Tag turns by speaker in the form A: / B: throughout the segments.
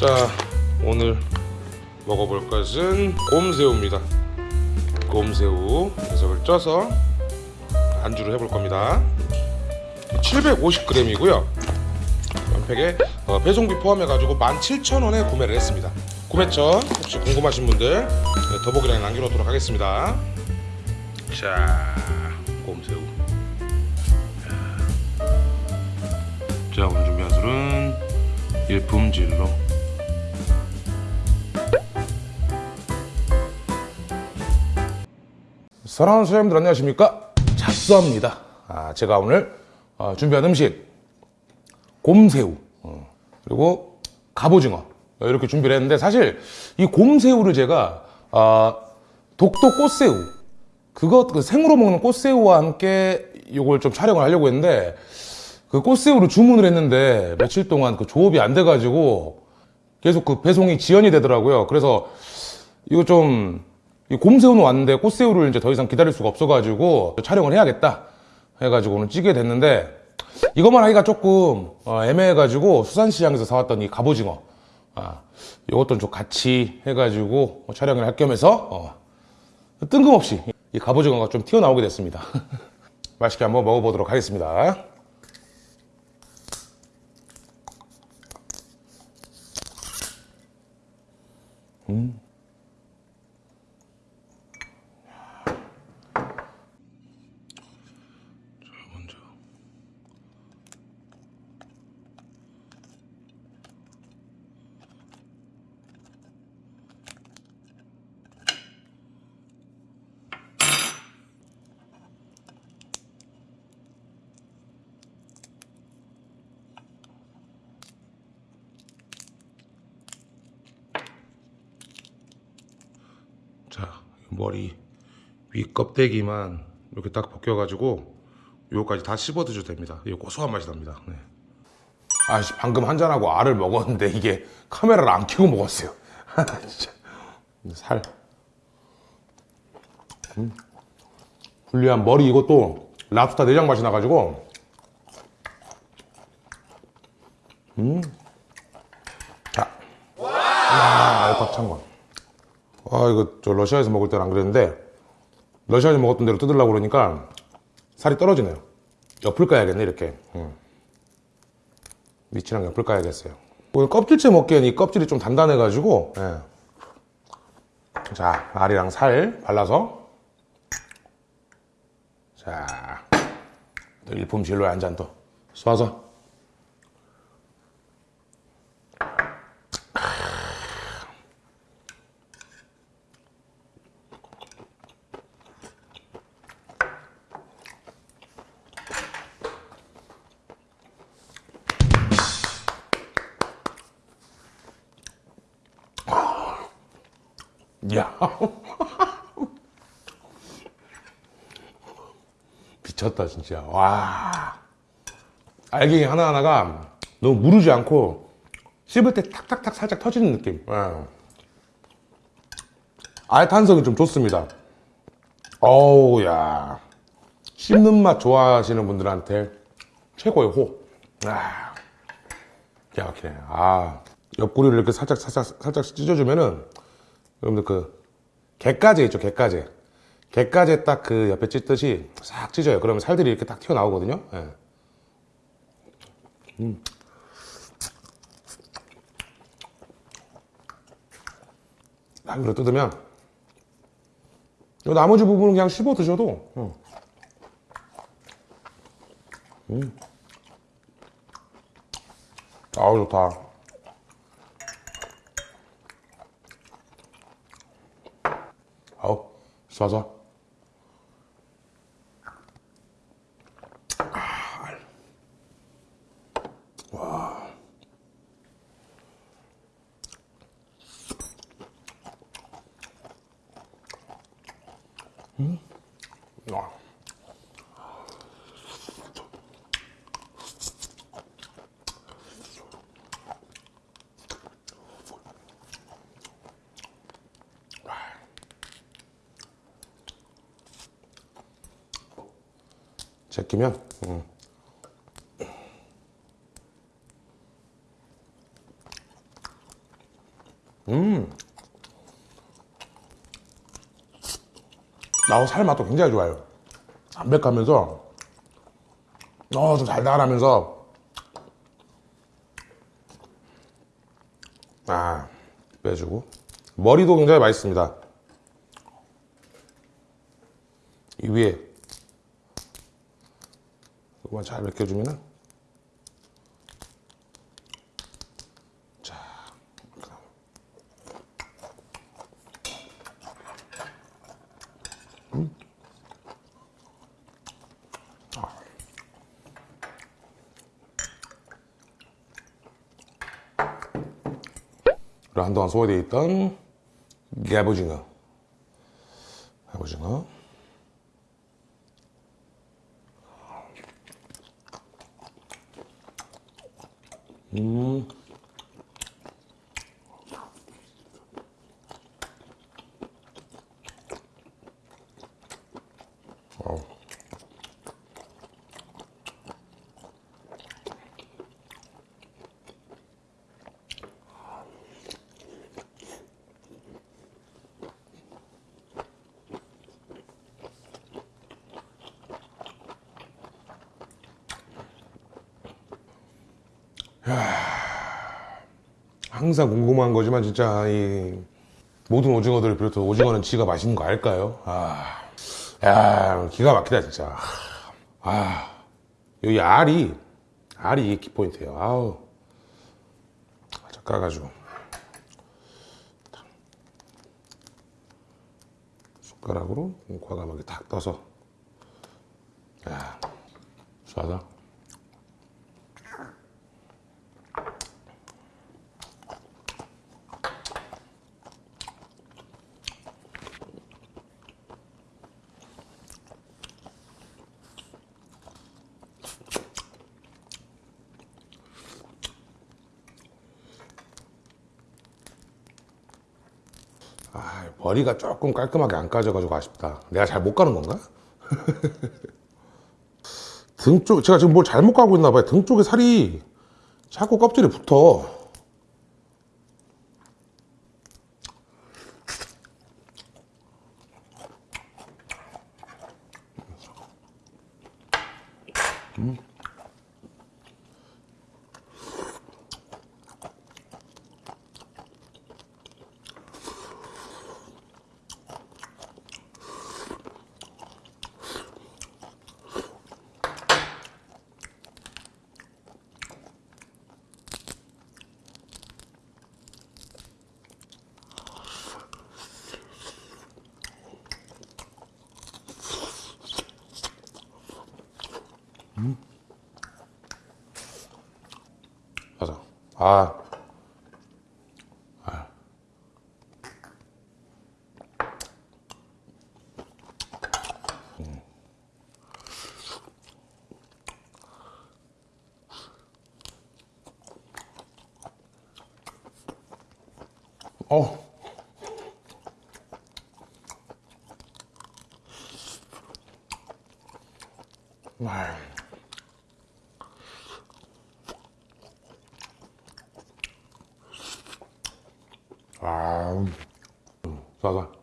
A: 자 오늘 먹어볼 것은 곰새우입니다. 곰새우 녀석을 쪄서 안주를 해볼 겁니다. 750g이고요. 연팩에 어, 배송비 포함해가지고 17,000원에 구매를 했습니다. 구매처 혹시 궁금하신 분들 네, 더보기란에 남겨놓도록 하겠습니다. 자 곰새우 일품질로. 사랑하는 소장님들 안녕하십니까? 잡수합니다. 아, 제가 오늘 어, 준비한 음식 곰새우. 어, 그리고 갑오징어. 어, 이렇게 준비를 했는데 사실 이 곰새우를 제가 아, 독도 꽃새우. 그거 그 생으로 먹는 꽃새우와 함께 이걸 좀 촬영을 하려고 했는데 그 꽃새우를 주문을 했는데 며칠 동안 그 조업이 안 돼가지고 계속 그 배송이 지연이 되더라고요. 그래서 이거 좀, 이 곰새우는 왔는데 꽃새우를 이제 더 이상 기다릴 수가 없어가지고 촬영을 해야겠다 해가지고 오늘 찌게 됐는데 이것만 하기가 조금 어, 애매해가지고 수산시장에서 사왔던 이 갑오징어 아, 이것도 좀 같이 해가지고 촬영을 할 겸해서 어, 뜬금없이 이 갑오징어가 좀 튀어나오게 됐습니다. 맛있게 한번 먹어보도록 하겠습니다. Hmm? 자 머리 위 껍데기만 이렇게 딱 벗겨가지고 요거까지 다 씹어 드셔도 됩니다. 이거 고소한 맛이 납니다. 네. 아씨 방금 한잔하고 알을 먹었는데 이게 카메라를 안 켜고 먹었어요. 진짜. 살. 음. 불리한 머리 이것도 랍스타 내장 맛이 나가지고. 음. 자. 아, 알밥 찬거 아 이거 저 러시아에서 먹을 때는 안 그랬는데 러시아에서 먹었던 대로 뜯으려고 그러니까 살이 떨어지네요. 옆을 까야겠네 이렇게. 음. 위치랑 옆을 까야겠어요. 오늘 껍질째 먹기엔 이 껍질이 좀 단단해 가지고 예. 자 알이랑 살 발라서. 자 일품 진로에 한잔 또 쏴서 야. 미쳤다 진짜. 와. 알갱이 하나하나가 너무 무르지 않고 씹을 때 탁탁탁 살짝 터지는 느낌. 예. 알 탄성이 좀 좋습니다. 어우 야. 씹는 맛 좋아하시는 분들한테 최고의 호. 아, 기가 막히네 아. 옆구리를 이렇게 살짝 살짝 살짝 찢어주면은 여러분들 그 갯가재 있죠 갯가재 갯가재 딱 그 옆에 찢듯이 싹 찢어요 그러면 살들이 이렇게 딱 튀어나오거든요 예. 음. 딱 이렇게 뜯으면 이 나머지 부분은 그냥 씹어 드셔도 음. 음. 아우 좋다 아우 쏴 제끼면? 음. 음. 나우 살 맛도 굉장히 좋아요. 담백하면서. 너무 어, 달달하면서. 아 빼주고. 머리도 굉장히 맛있습니다. 이 위에. 이거만 잘 벗겨주면은 자 음. 아. 한동안 소외되어 있던 갑오징어 갑오징어 음. 항상 궁금한 거지만 진짜 이 모든 오징어들을 비롯해 오징어는 지가 맛있는 거 알까요? 아, 야 기가 막히다 진짜. 아, 여기 알이 알이 키포인트예요. 아우, 자 까가지고 숟가락으로 과감하게 탁 떠서, 야, 쏴서. 머리가 조금 깔끔하게 안 까져가지고 아쉽다. 내가 잘 못 가는 건가? 등 쪽, 제가 지금 뭘 잘못 가고 있나 봐요. 등 쪽에 살이 자꾸 껍질에 붙어. 맞아. 아. 아. 아, 음, 싸다.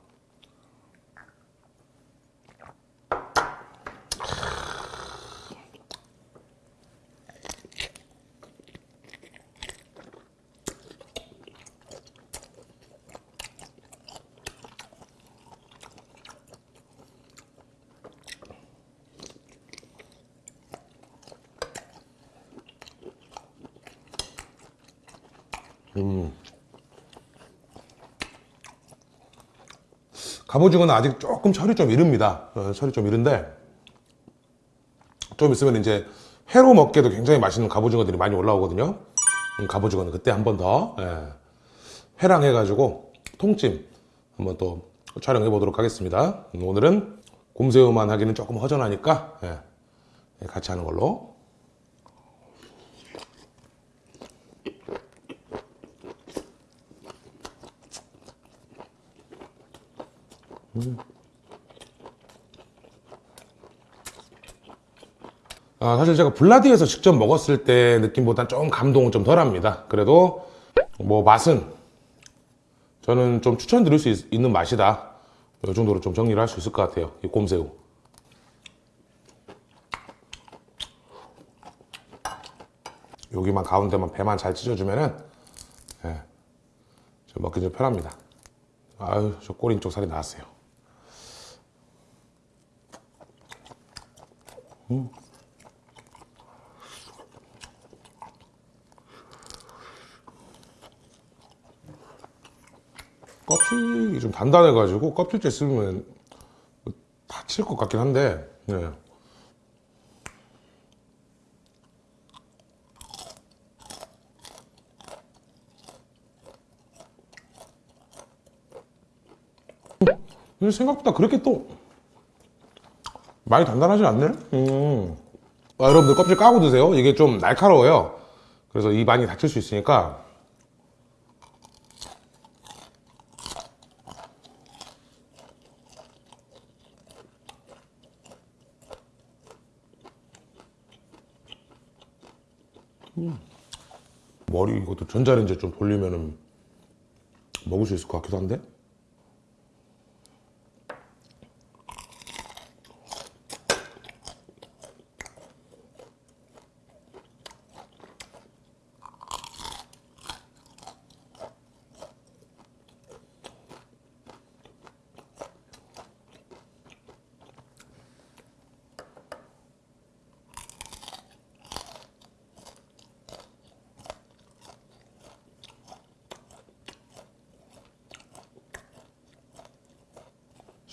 A: 갑오징어는 아직 조금 철이 좀 이릅니다. 어, 철이 좀 이른데 좀 있으면 이제 회로 먹기도 굉장히 맛있는 갑오징어들이 많이 올라오거든요. 음, 갑오징어는 그때 한 번더 예, 회랑 해가지고 통찜 한번 또 촬영해 보도록 하겠습니다. 음, 오늘은 곰새우만 하기는 조금 허전하니까 예, 예, 같이 하는 걸로. 아, 사실 제가 블라디에서 직접 먹었을 때 느낌보다 좀 감동은 좀 덜합니다. 그래도 뭐 맛은 저는 좀 추천드릴 수 있, 는 맛이다. 이 정도로 좀 정리를 할 수 있을 것 같아요. 이 곰새우. 여기만 가운데만 배만 잘 찢어주면은 예, 좀 먹기 좀 편합니다. 아유, 저 꼬리 쪽 살이 나왔어요. 껍질이 좀 단단해가지고 껍질째 씹으면 다칠 것 같긴 한데, 네. 생각보다 그렇게 또 많이 단단하지 않네? 음. 아, 여러분들 껍질 까고 드세요. 이게 좀 날카로워요. 그래서 입 많이 다칠 수 있으니까 머리 이것도 전자레인지 좀 돌리면은 먹을 수 있을 것 같기도 한데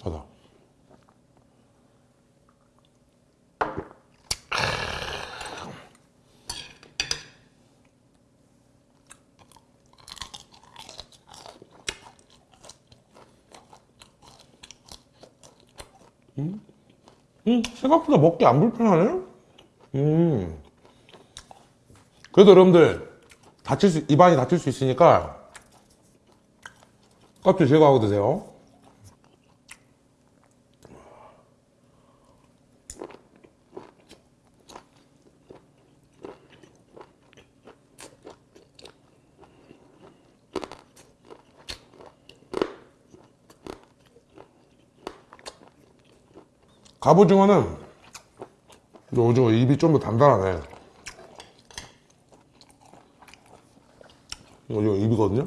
A: 저다 음, 음, 생각보다 먹기 안 불편하네. 음. 그래도 여러분들 다칠 수 입안이 다칠 수 있으니까 껍질 제거하고 드세요. 갑오징어는 이 오징어 입이 좀 더 단단하네. 이거 입이거든요.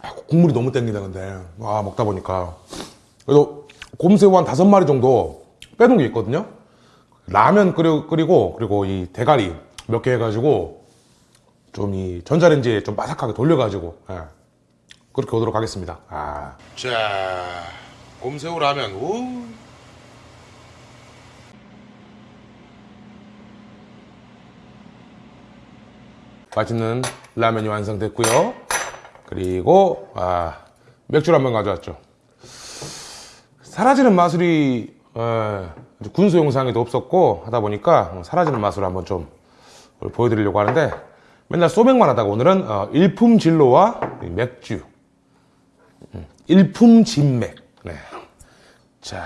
A: 아, 국물이 너무 땡기다 근데 아 먹다 보니까 그래도 곰새우 한 다섯 마리 정도 빼놓은 게 있거든요. 라면 끓여, 끓이고 그리고 이 대가리 몇 개 해가지고 좀 이 전자레인지에 좀 바삭하게 돌려가지고 예. 그렇게 오도록 하겠습니다. 아. 자, 곰새우 라면. 우. 맛있는 라면이 완성됐고요. 그리고 아, 맥주를 한번 가져왔죠. 사라지는 마술이 어, 군소 영상에도 없었고 하다 보니까 사라지는 마술을 한번 좀 보여드리려고 하는데 맨날 소맥만 하다가 오늘은 어, 일품 진로와 맥주 음, 일품 진맥 네. 자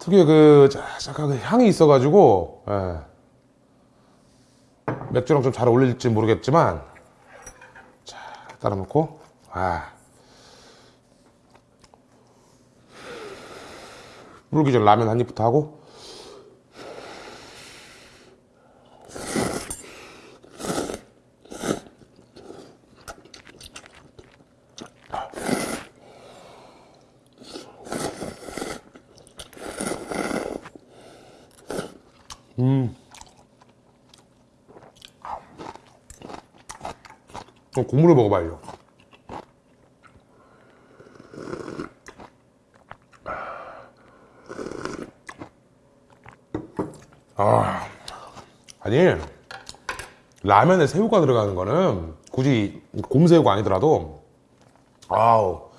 A: 특유의 그 약간 그 향이 있어가지고 예. 맥주랑 좀 잘 어울릴지 모르겠지만 자 따라 놓고 아 물기 전 라면 한 입부터 하고 음. 국물을 먹어봐요. 아, 아니 라면에 새우가 들어가는 거는 굳이 곰새우가 아니더라도 아우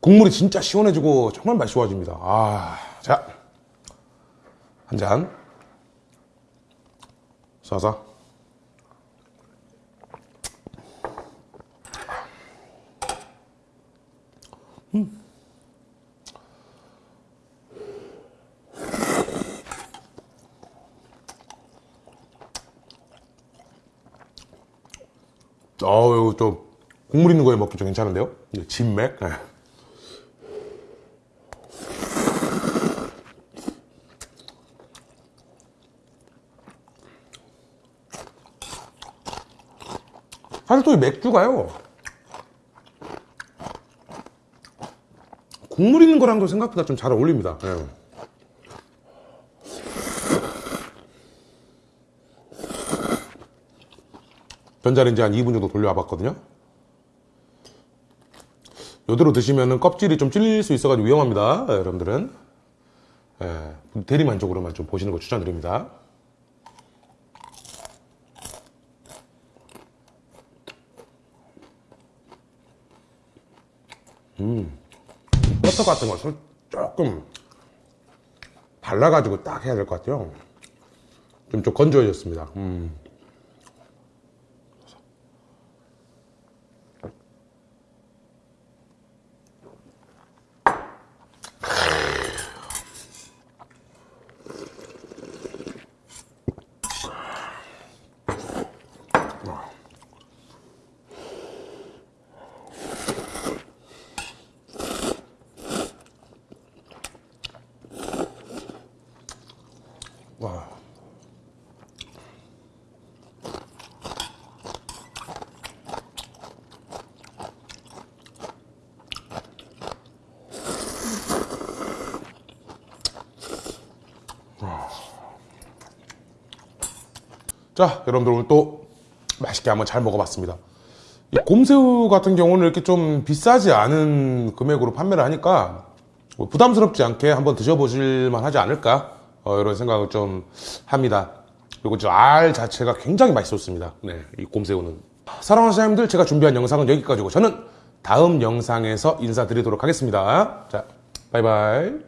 A: 국물이 진짜 시원해지고 정말 맛이 좋아집니다. 아, 자, 한 잔. 쏴서. 어우, 좀, 국물 있는 거에 먹기 좀 괜찮은데요? 이게 진맥? 네. 사실 또 이 맥주가요. 국물 있는 거랑도 생각보다 좀 잘 어울립니다. 예. 전자레인지 한 2분 정도 돌려와 봤거든요. 이대로 드시면 껍질이 좀 찔릴 수 있어가지고 위험합니다. 예, 여러분들은. 예, 대리만족으로만 좀 보시는 거 추천드립니다. 버터 같은 거 설- 조금 발라가지고 딱 해야 될 것 같아요. 좀, 좀 건조해졌습니다. 음. 자, 여러분들 오늘 또 맛있게 한번 잘 먹어봤습니다. 이 곰새우 같은 경우는 이렇게 좀 비싸지 않은 금액으로 판매를 하니까 뭐 부담스럽지 않게 한번 드셔보실만 하지 않을까 어, 이런 생각을 좀 합니다. 그리고 저알 자체가 굉장히 맛있었습니다. 네, 이 곰새우는 사랑하는 사장님들 제가 준비한 영상은 여기까지고 저는 다음 영상에서 인사드리도록 하겠습니다. 자, 바이바이.